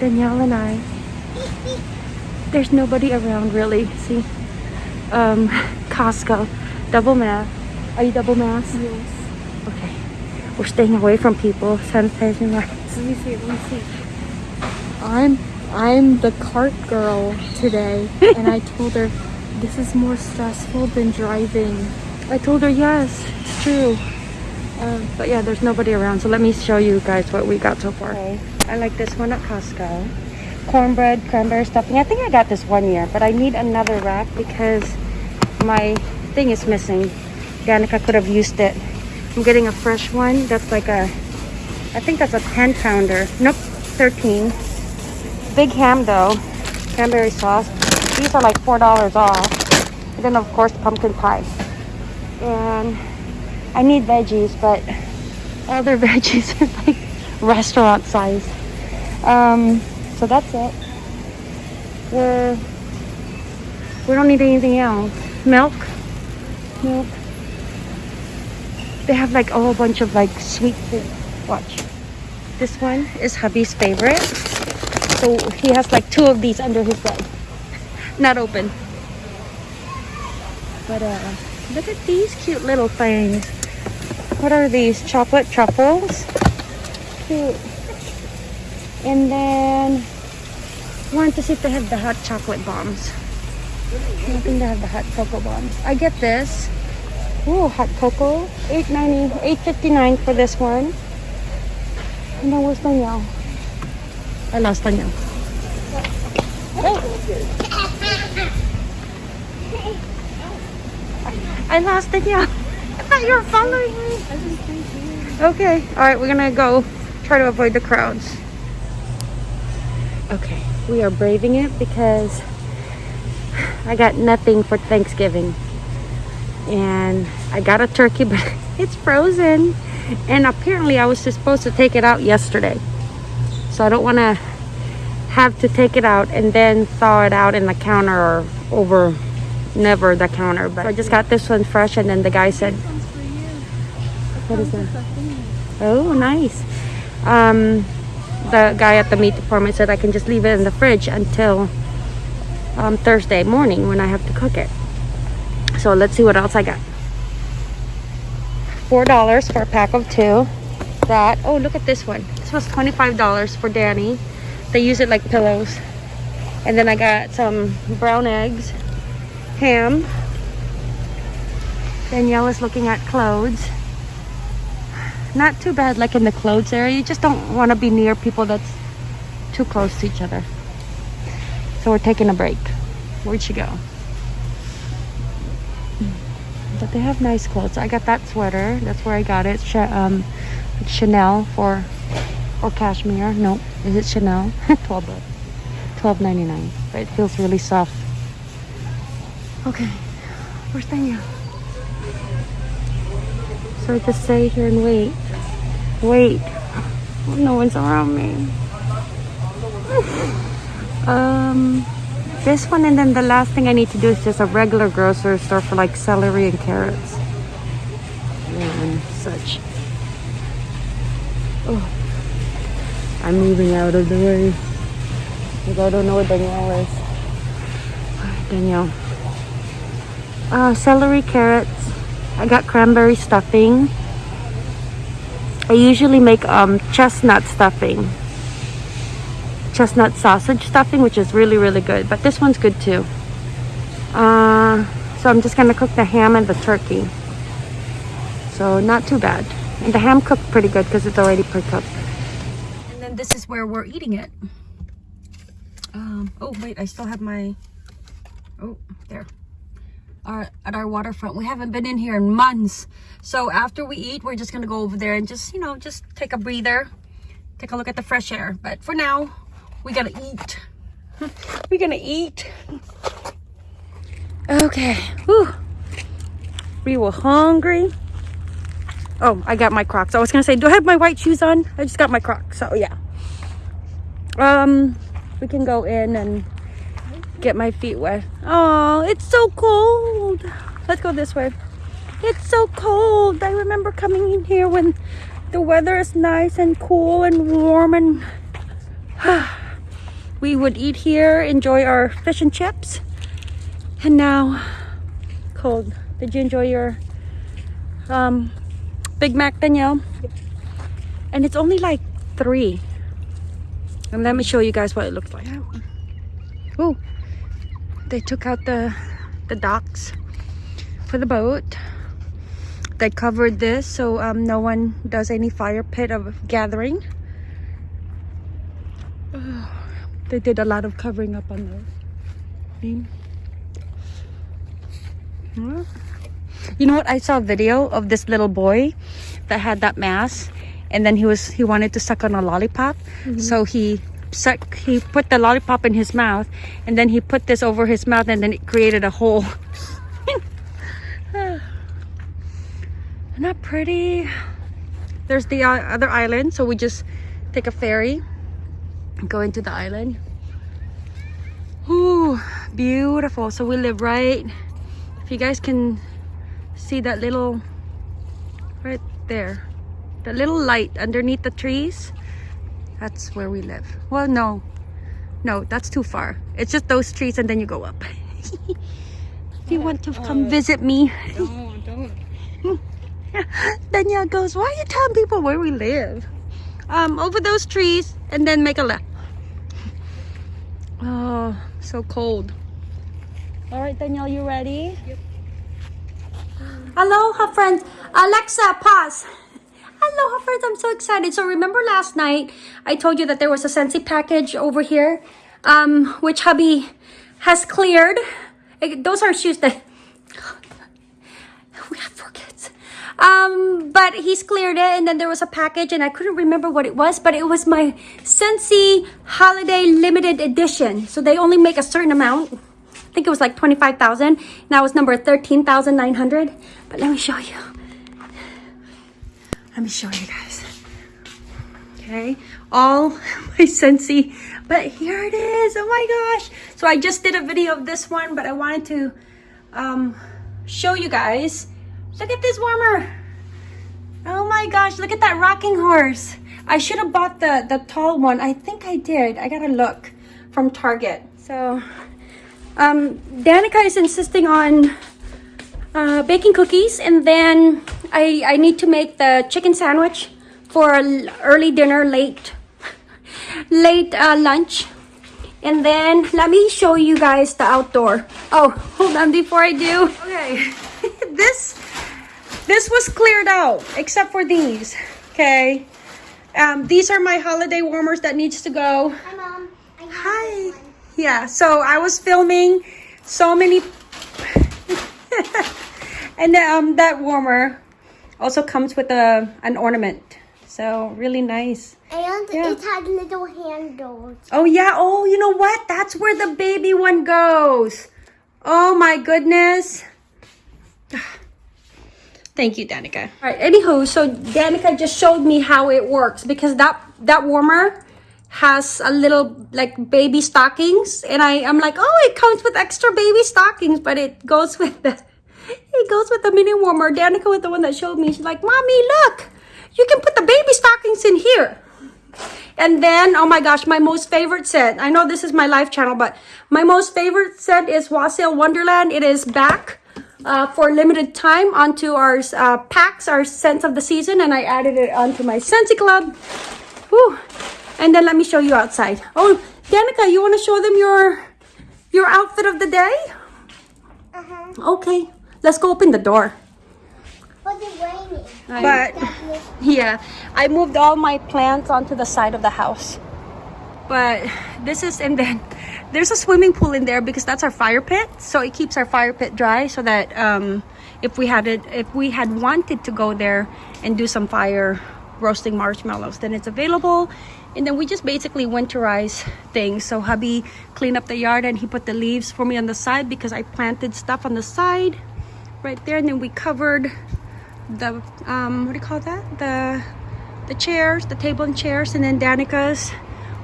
Danielle and I. There's nobody around really. See? Um, Costco. Double mask. Are you double mask? Yes. Okay. We're staying away from people. Sanitizing our Let me see. Let me see. I'm I'm the cart girl today, and I told her this is more stressful than driving. I told her yes, it's true. Um, but yeah, there's nobody around. So let me show you guys what we got so far. Okay, I like this one at Costco. Cornbread, cranberry stuffing. I think I got this one year, but I need another rack because my thing is missing. Danica could have used it. I'm getting a fresh one. That's like a, I think that's a 10 pounder. Nope, 13. Big ham though. Cranberry sauce. These are like $4 off. And then of course pumpkin pie. And I need veggies, but all their veggies are like restaurant size. Um, so that's it. We're, we don't need anything else. Milk, milk. They have like a whole bunch of like sweet food. Watch. This one is hubby's favorite. So he has like two of these under his bed. Not open. But uh, look at these cute little things. What are these? Chocolate truffles? Cute. And then want to see if they have the hot chocolate bombs. I think they have the hot cocoa bombs. I get this. Ooh, hot cocoa. 8.90, 8.59 for this one. And then where's Danielle? I lost Danielle. I lost Danielle. Thought you were following me. Okay, all right, we're gonna go try to avoid the crowds. Okay, we are braving it because I got nothing for Thanksgiving. And I got a turkey, but it's frozen. And apparently I was supposed to take it out yesterday. So I don't want to have to take it out and then thaw it out in the counter or over never the counter. But I just got this one fresh and then the guy said, what is that? Oh, nice. Um, the guy at the meat department said I can just leave it in the fridge until um, Thursday morning when I have to cook it. So let's see what else I got. Four dollars for a pack of two. That oh look at this one. This was twenty-five dollars for Danny. They use it like pillows. And then I got some brown eggs, ham. Danielle is looking at clothes. Not too bad like in the clothes area. You just don't want to be near people that's too close to each other. So we're taking a break. Where'd she go? But they have nice clothes. I got that sweater. That's where I got it. Ch um, Chanel for or cashmere. No, is it Chanel? 12 bucks. 12.99. But it feels really soft. Okay, where's Danielle? So I just stay here and wait. Wait. No one's around me. um, this one and then the last thing I need to do is just a regular grocery store for like celery and carrots. And such. Oh. I'm moving out of the way. Because I don't know where Danielle is. Danielle. Uh, celery, carrots. I got cranberry stuffing. I usually make um, chestnut stuffing. Chestnut sausage stuffing, which is really, really good. But this one's good too. Uh, so I'm just going to cook the ham and the turkey. So not too bad. And the ham cooked pretty good because it's already pre-cooked. And then this is where we're eating it. Um, oh, wait, I still have my... Oh, there our at our waterfront. We haven't been in here in months. So after we eat we're just gonna go over there and just you know just take a breather take a look at the fresh air. But for now we gotta eat. We're gonna eat. Okay. Whew. we were hungry. Oh i got my crocs. I was gonna say do i have my white shoes on? I just got my crocs. So yeah. Um we can go in and get my feet wet. Oh, it's so cold. Let's go this way. It's so cold. I remember coming in here when the weather is nice and cool and warm and we would eat here, enjoy our fish and chips. And now, cold. Did you enjoy your um, Big Mac, Danielle? And it's only like three. And let me show you guys what it looks like. Oh, they took out the the docks for the boat. They covered this so um, no one does any fire pit of gathering. they did a lot of covering up on those. See? Huh? You know what? I saw a video of this little boy that had that mask, and then he was he wanted to suck on a lollipop, so he suck he put the lollipop in his mouth, and then he put this over his mouth, and then it created a hole. Not pretty. There's the uh, other island, so we just take a ferry, go into the island. Ooh, beautiful. So we live right. If you guys can see that little right there, the little light underneath the trees, that's where we live. Well, no, no, that's too far. It's just those trees, and then you go up. if you want to come visit me. Don't, don't. Danielle goes, why are you telling people where we live? Um, over those trees and then make a left. Oh, so cold. All right, Danielle, you ready? Yep. Aloha, friends. Alexa, pause. Aloha, friends. I'm so excited. So remember last night, I told you that there was a Scentsy package over here, um, which hubby has cleared. Eh, Those are shoes that we have four kids. Um, but he's cleared it, and then there was a package, and I couldn't remember what it was, but it was my Scentsy Holiday Limited Edition. So they only make a certain amount. I think it was like 25,000. Now it's number 13,900. But let me show you. Let me show you guys. Okay, all my Scentsy, but here it is. Oh my gosh. So I just did a video of this one, but I wanted to um, show you guys. Look at this warmer. Oh my gosh, look at that rocking horse. I should have bought the, the tall one. I think I did. I gotta look from Target. So, um, Danica is insisting on uh, baking cookies and then I, I need to make the chicken sandwich for early dinner, late, late uh, lunch. And then let me show you guys the outdoor. Oh, hold on before I do. Okay, this this was cleared out except for these. Okay, um, these are my holiday warmers that needs to go. Hi, Mom. I Hi. Yeah, so I was filming so many, and um, that warmer also comes with a an ornament. So really nice. And Yeah. it had little handles. Oh yeah. Oh, you know what? That's where the baby one goes. Oh my goodness. Thank you, Danica. All right. Anywho, so Danica just showed me how it works because that that warmer has a little like baby stockings, and I I'm like, oh, it comes with extra baby stockings, but it goes with the it goes with the mini warmer. Danica was the one that showed me. She's like, mommy, look, you can put the baby stockings in here. And then, oh my gosh, my most favorite scent. I know this is my live channel, but my most favorite scent is Wassail Wonderland. It is back uh, for limited time onto our uh, packs, our scents of the season, and I added it onto my Scentsy Club. Whew. And then let me show you outside. Oh, Danica, you want to show them your your outfit of the day? Uh-huh. Okay, let's go open the door. But it's raining. But yeah, I moved all my plants onto the side of the house. But this is, and then there's a swimming pool in there because that's our fire pit. So it keeps our fire pit dry so that um, if we had it, if we had wanted to go there and do some fire roasting marshmallows, then it's available. And then we just basically winterize things. So hubby cleaned up the yard and he put the leaves for me on the side because I planted stuff on the side right there. And then we covered the um what do you call that the the chairs the table and chairs and then danica's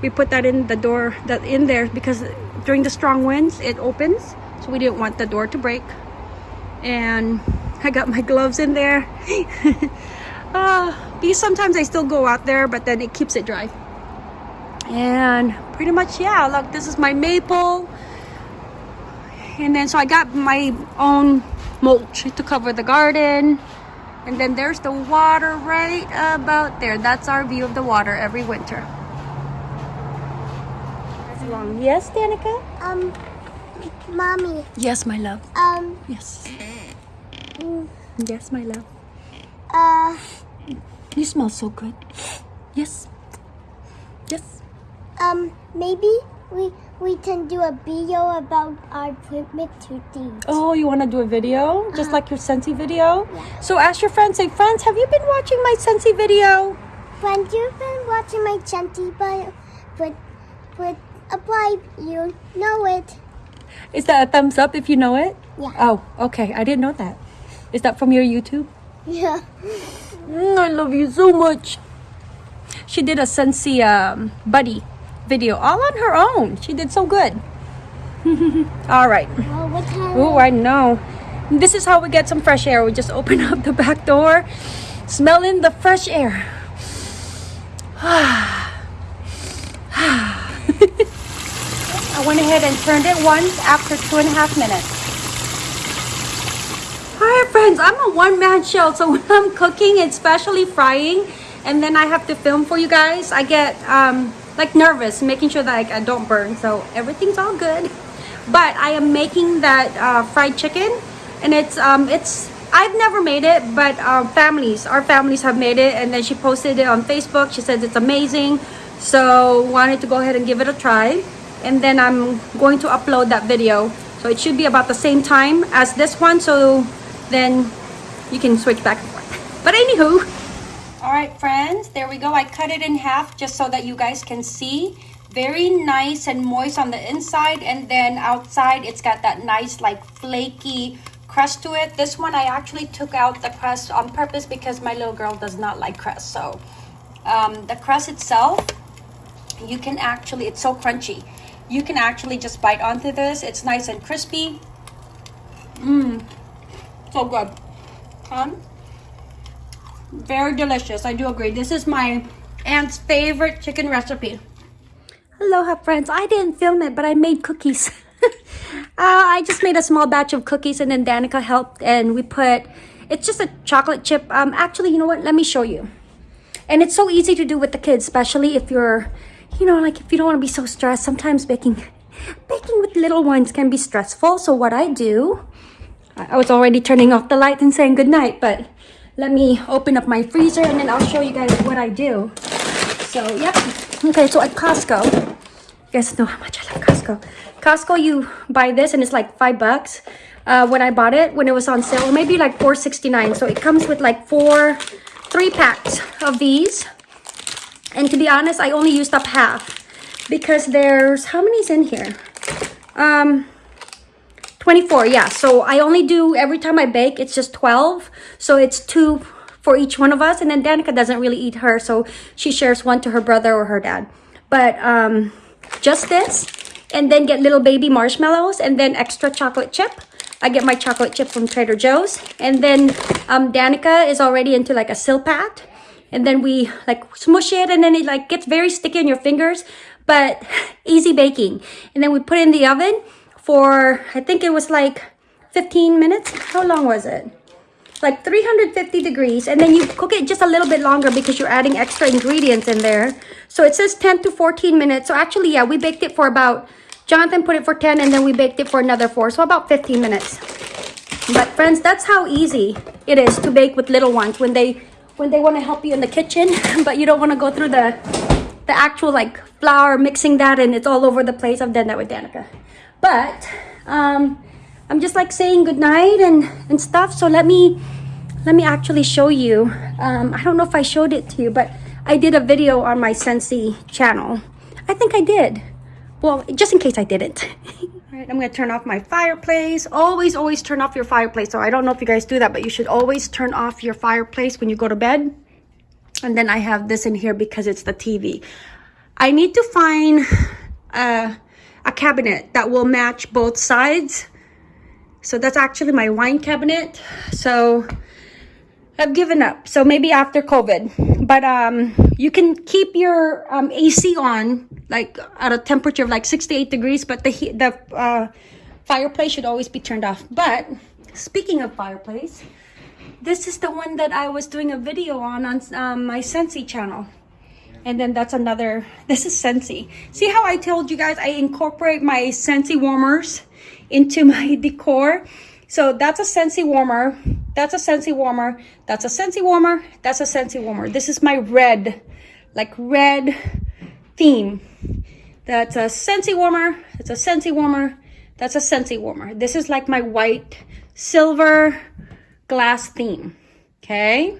we put that in the door that in there because during the strong winds it opens so we didn't want the door to break and i got my gloves in there uh because sometimes i still go out there but then it keeps it dry And pretty much, yeah, look, this is my maple. And then, so I got my own mulch to cover the garden. And then there's the water right about there. That's our view of the water every winter. Yes, Danica? Um, mommy. Yes, my love. Um, Yes. mm, Yes, my love. uh, You smell so good. Yes. Yes. um, maybe we we can do a video about our things. Oh, you want to do a video? Just Uh-huh. like your Scentsy video? Yeah. So ask your friends, say, friends, have you been watching my Scentsy video? When you've been watching my chanty, but but but apply, you know it. Is that a thumbs up if you know it? Yeah. Oh, okay. I didn't know that. Is that from your YouTube? Yeah. Mm, I love you so much. She did a Scentsy um, buddy video all on her own. She did so good. all right. Oh, I know. This is how we get some fresh air. We just open up the back door, smell in the fresh air. I went ahead and turned it once after two and a half minutes. Hi friends, I'm a one-man show, so when I'm cooking, especially frying, and then I have to film for you guys, I get um, like nervous, making sure that like, I don't burn. So everything's all good. But I am making that uh, fried chicken, and it's um, it's I've never made it, but our families, our families have made it, and then she posted it on Facebook. She says it's amazing, so wanted to go ahead and give it a try. And then I'm going to upload that video, so it should be about the same time as this one. So then you can switch back and forth. But anywho, all right, friends, there we go. I cut it in half just so that you guys can see. Very nice and moist on the inside, and then outside it's got that nice like flaky crust to it. This one I actually took out the crust on purpose because my little girl does not like crust. So um, the crust itself, you can actually, it's so crunchy. You can actually just bite onto this. It's nice and crispy. Mmm, so good. Um, very delicious. I do agree. This is my aunt's favorite chicken recipe. Aloha, friends. I didn't film it, but I made cookies. uh, I just made a small batch of cookies, and then Danica helped, and we put. It's just a chocolate chip. Um, actually, you know what? Let me show you. And it's so easy to do with the kids, especially if you're, you know, like if you don't want to be so stressed. Sometimes baking, baking with little ones can be stressful. So what I do, I was already turning off the light and saying good night, but let me open up my freezer and then I'll show you guys what I do. So, yep. Okay, so at Costco, you guys know how much I love Costco. Costco, you buy this and it's like five bucks. Uh, when I bought it, when it was on sale, maybe like four sixty nine. So it comes with like four, three packs of these. And to be honest, I only used up half because there's how many's in here? Um, 24 yeah. So i only do every time i bake it's just 12 so it's two for each one of us. And then danica doesn't really eat her so she shares one to her brother or her dad. But um just this and then get little baby marshmallows and then extra chocolate chip. I get my chocolate chip from trader joe's. And then um danica is already into like a silpat and then we like smush it and then it like gets very sticky in your fingers but easy baking. And then we put it in the oven for I think it was like 15 minutes. How long was it? Like 350 degrees. And then you cook it just a little bit longer because you're adding extra ingredients in there. So it says 10 to 14 minutes. So actually, yeah, we baked it for about, Jonathan put it for 10 and then we baked it for another four. So about 15 minutes. But friends, that's how easy it is to bake with little ones when they when they want to help you in the kitchen, but you don't want to go through the the actual like flour mixing that and it's all over the place. I've done that with Danica. But um, I'm just like saying goodnight and, and stuff. So let me let me actually show you. Um, I don't know if I showed it to you, but I did a video on my Scentsy channel. I think I did. Well, just in case I didn't. All right, I'm gonna turn off my fireplace. Always, always turn off your fireplace. So I don't know if you guys do that, but you should always turn off your fireplace when you go to bed. And then I have this in here because it's the TV. I need to find uh, a cabinet that will match both sides. So that's actually my wine cabinet. So I've given up. So maybe after COVID. But um, you can keep your um, AC on like at a temperature of like 68 degrees, but the heat, the uh, fireplace should always be turned off. But speaking of fireplace, this is the one that I was doing a video on on um, my Scentsy channel. And then that's another, this is Scentsy. See how I told you guys I incorporate my Scentsy warmers into my decor? So that's a Scentsy warmer. That's a Scentsy warmer. That's a Scentsy warmer. That's a Scentsy warmer. This is my red, like red theme. That's a Scentsy warmer. It's a Scentsy warmer. That's a Scentsy warmer. This is like my white, silver glass theme. Okay.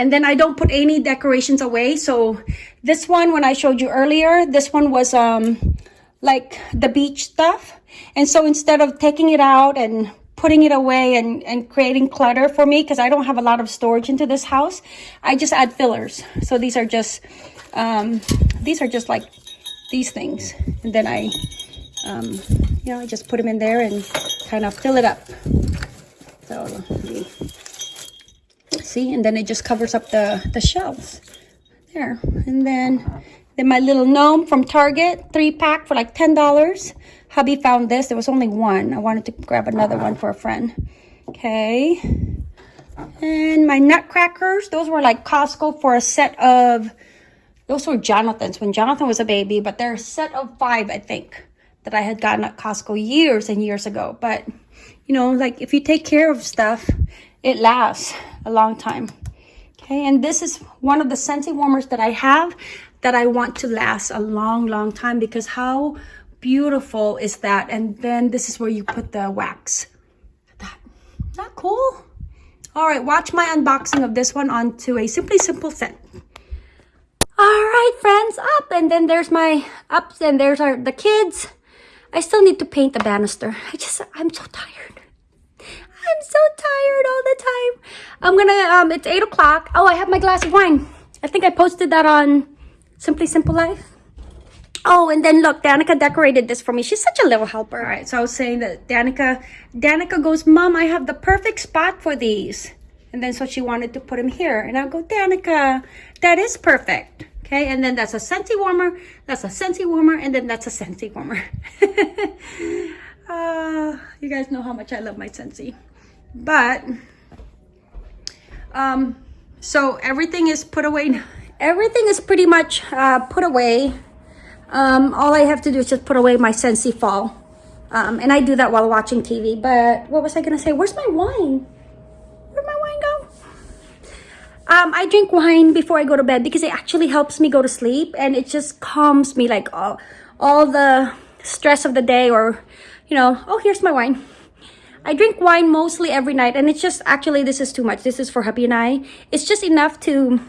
And then I don't put any decorations away. So this one, when I showed you earlier, this one was um like the beach stuff. And so instead of taking it out and putting it away and, and creating clutter for me, because I don't have a lot of storage into this house, I just add fillers. So these are just, um, these are just like these things. And then I, um, you know, I just put them in there and kind of fill it up. So see, and then it just covers up the, the shelves there. And then, then my little gnome from Target, three pack for like $10. Hubby found this. There was only one. I wanted to grab another one for a friend. Okay. And my nutcrackers, those were like Costco for a set of, those were Jonathan's when Jonathan was a baby, but they're a set of five, I think, that I had gotten at Costco years and years ago. But, you know, like if you take care of stuff, it lasts a long time. Okay, and this is one of the Scentsy warmers that I have that I want to last a long, long time because how beautiful is that? And then this is where you put the wax. That, not cool? All right, watch my unboxing of this one onto a Simply Simple scent. All right, friends, up. And then there's my ups and there's our the kids. I still need to paint the banister. I just, I'm so tired. I'm so tired all the time. I'm gonna, um, it's 8 o'clock. Oh, I have my glass of wine. I think I posted that on Simply Simple Life. Oh, and then look, Danica decorated this for me. She's such a little helper. All right, so I was saying that Danica, Danica goes, Mom, I have the perfect spot for these. And then so she wanted to put them here. And I go, Danica, that is perfect. Okay, and then that's a Scentsy warmer, that's a Scentsy warmer, and then that's a Scentsy warmer. uh, you guys know how much I love my Scentsy. But, um, so everything is put away. Everything is pretty much uh, put away. Um, all I have to do is just put away my Scentsy Fall. Um, and I do that while watching TV. But what was I going to say? Where's my wine? Where'd my wine go? Um, I drink wine before I go to bed because it actually helps me go to sleep. And it just calms me like all, all the stress of the day or, you know, oh, here's my wine. I drink wine mostly every night. And it's just, actually, this is too much. This is for hubby and I. It's just enough to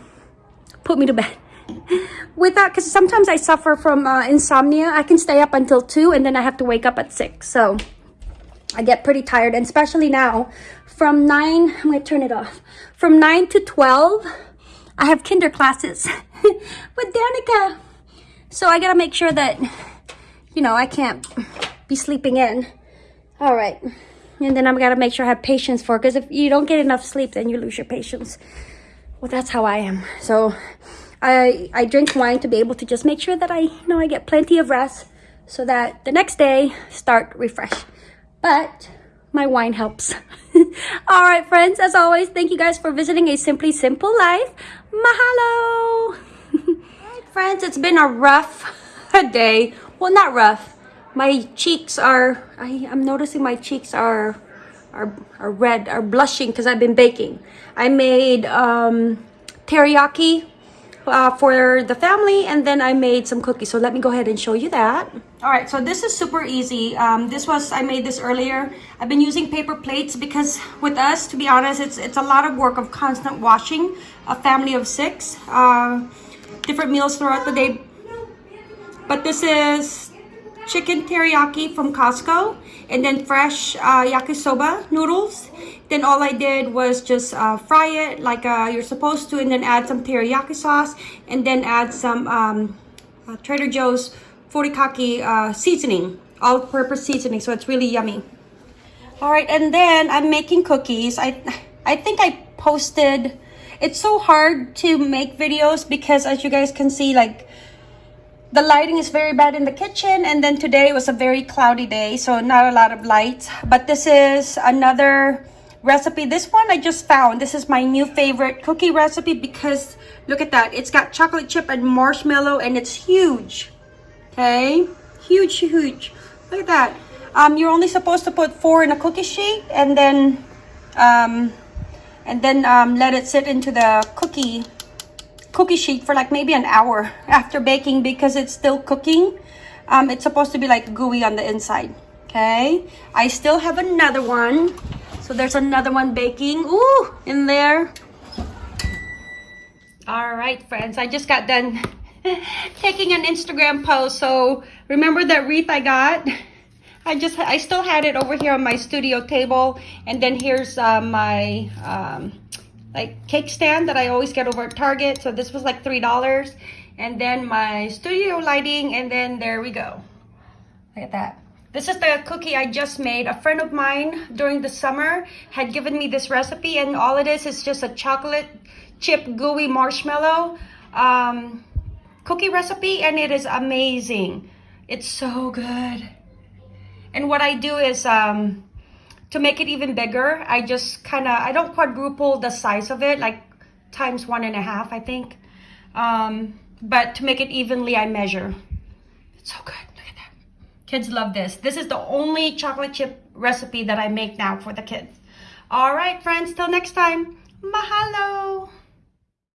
put me to bed with that because sometimes i suffer from uh, insomnia i can stay up until 2 and then i have to wake up at 6 so i get pretty tired and especially now from 9 i'm gonna turn it off from 9 to 12 i have kinder classes with danica so i gotta make sure that you know i can't be sleeping in all right and then i'm gotta make sure i have patience for because if you don't get enough sleep then you lose your patience well that's how i am so I, I drink wine to be able to just make sure that I, you know, I get plenty of rest so that the next day start refreshed. But my wine helps. All right, friends, as always, thank you guys for visiting A Simply Simple Life. Mahalo! right, friends, it's been a rough day. Well, not rough. My cheeks are, I, I'm noticing my cheeks are, are, are red, are blushing because I've been baking. I made um, teriyaki uh, for the family and then I made some cookies. So let me go ahead and show you that. All right, so this is super easy. Um, this was, I made this earlier. I've been using paper plates because with us, to be honest, it's, it's a lot of work of constant washing. A family of six, uh, different meals throughout the day. But this is chicken teriyaki from Costco and then fresh uh, yakisoba noodles then all I did was just uh, fry it like uh, you're supposed to and then add some teriyaki sauce and then add some um, uh, Trader Joe's furikake uh, seasoning, all-purpose seasoning, so it's really yummy. All right, and then I'm making cookies. I, I think I posted, it's so hard to make videos because as you guys can see, like, the lighting is very bad in the kitchen and then today was a very cloudy day so not a lot of lights. But this is another recipe. This one i just found. This is my new favorite cookie recipe because look at that. It's got chocolate chip and marshmallow and it's huge. Okay? Huge huge. Look at that. Um you're only supposed to put four in a cookie sheet and then um and then um, let it sit into the cookie cookie sheet for like maybe an hour after baking because it's still cooking. Um, it's supposed to be like gooey on the inside. Okay. I still have another one. So there's another one baking. Ooh, in there. All right, friends. I just got done taking an Instagram post. So remember that wreath I got? I just, I still had it over here on my studio table. And then here's uh, my, um, like cake stand that I always get over at Target. So this was like $3. And then my studio lighting and then there we go. Look at that. This is the cookie I just made. A friend of mine during the summer had given me this recipe and all it is is just a chocolate chip gooey marshmallow um, cookie recipe and it is amazing. It's so good. And what I do is um, to make it even bigger, I just kind of, I don't quadruple the size of it, like times one and a half, I think. Um, but to make it evenly, I measure. It's so good. Look at that. Kids love this. This is the only chocolate chip recipe that I make now for the kids. All right, friends, till next time. Mahalo.